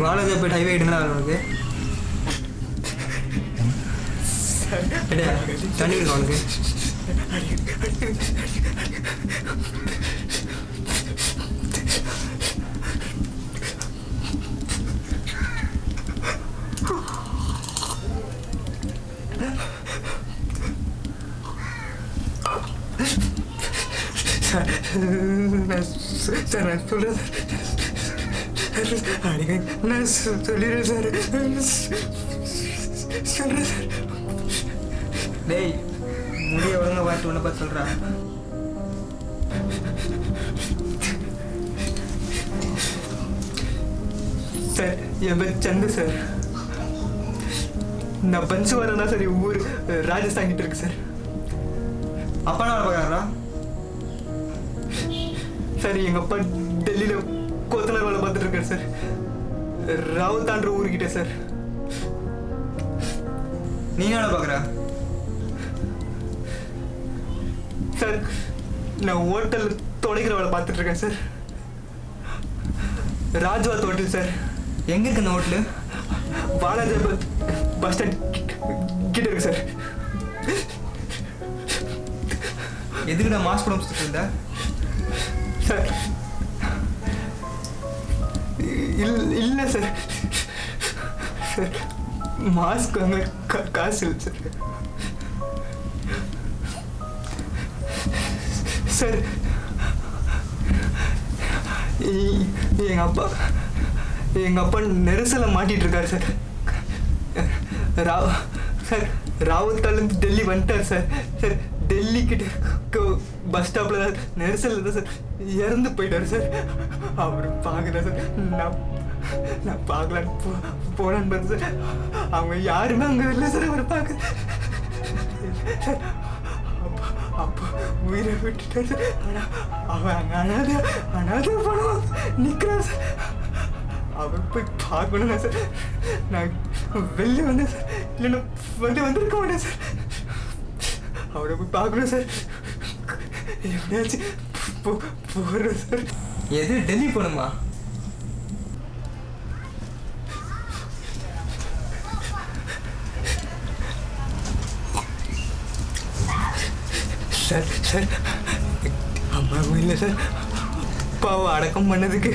வாடகை போய் ஹைவே எடுங்களா உனக்கு தண்ணி இருக்கு உனக்கு சார் நான் சொ- சார் நான் முடிய ஒழுங்க பார்த்து உன்னை பார்த்து சொல்கிறான் சார் என் பேர் சந்து சார். நான் பஞ்சு தான் சார் ஊர் ராஜஸ்தான் கிட்ட இருக்கு சார். அப்பா நான் பார்க்குறா சார் எங்கள் அப்பா டெல்லியில் கொத்தனார் வேலை பார்த்துட்டு இருக்காரு சார். ராவுத்தான்ற ஊருக்கிட்ட சார். நீ என்ன பார்க்குறா? சார் நான் ஹோட்டல் துடைக்கிற வேலை பார்த்துட்டு இருக்கேன் சார் ராஜ்வாத் ஹோட்டல் சார். எங்கே இருக்கு இந்த ஹோட்டலு பாலாஜி பஸ் ஸ்டாண்ட் கிட்ட இருக்கு சார். எதுக்குடா மாஸ்க் போட சுற்றிட்டு இருந்த? சார் இல் இல்லை சார். சார் மாஸ்க் வாங்க காசு இல்லை சார். சார். எ- எங்க அப்பா எங்க அப்பா நெரிசல மாட்டிட்டு இருக்காரு சார். ராவ் சார் ராவத்தாலேருந்து டெல்லி வந்துட்டார் சார். சார் டெல்லி கிட்ட பஸ் ஸ்டாப்ல தான் நெரிசல் தான் சார். இறந்து போயிட்டாரு சார். அவர் பார்க்கல சார். நான் நான் பார்க்கலான்னு போ போனான்னு பார்த்து சார். அவங்க யாருமே அங்கே இல்லை சார். அவரை பார்க்க சார் அப்பா உயிரை விட்டுட்டு சார் ஆனால் அவன் அங்கே அனாத அனாத பணம் நிற்கிறான் சார். அவன் போய் பார்க்கணும்னா சார் நான் வெளியே வந்தேன் சார். இல்லைன்னா வந்து வந்திருக்க மாட்டேன் சார். அவரை போய் பார்க்கணும் சார். எப்படியாச்சு போ போகிறேன் சார். எது டெல்லி போகணுமா? Sir sir. அம்மாவும் இல்லை சார். அப்பாவை அடக்கம் பண்ணதுக்கு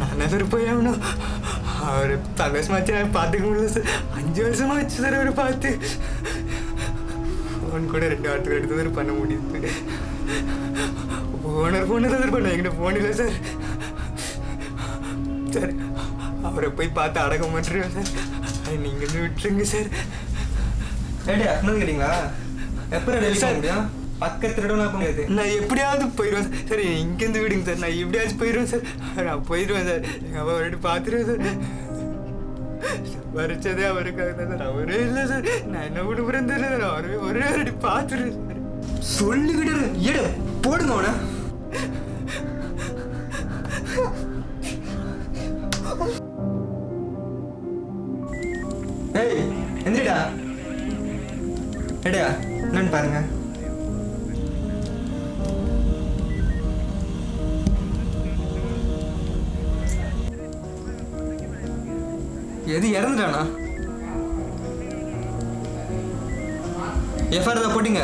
நான் சார் போய் ஆகணும். அவர் பல வருஷமாச்சு நான் பார்த்துக்க முடியல சார். அஞ்சு வருஷமா ஆச்சு சார் அவரை பார்த்து. ஃபோன் கூட ரெண்டு வாரத்துக்கு எடுத்து சார் பண்ண முடியுது. ஓனர் ஃபோனை தான் சார் பண்ண என்கிட்ட ஃபோன் இல்லை சார். சார் அவரை போய் பார்த்து அடக்கம் பண்ணுறேன் சார். அது நீங்கள் விட்டுருங்க சார். ஏடி அண்ணன் கேட்டிங்களா? எப்போ போக சார். முடியும்? பக்கத்து இடம் போக முடியாது நான் எப்படியாவது போயிடுவேன் சார். இங்கேருந்து விடுங்க சார். நான் எப்படியாச்சும் போயிடுவேன் சார். நான் போயிடுவேன் சார். எங்கள் அப்பா ஒரு பார்த்துருவேன் சார். வரைச்சதே அவருக்காக தான் சார். அவரே இல்லை சார். நான் என்ன விடுபுறேன் தெரியல சார். அவரே ஒரே வாட்டி பார்த்துருவேன் சார். சொல்லிக்கிட்டு. எடு போடுங்க அவனை. ஏய் எந்திரிடா. எடா என்னன்னு பாருங்க. எது இறந்துட்டானா? எஃப்ஐஆர் தான் போட்டிங்க.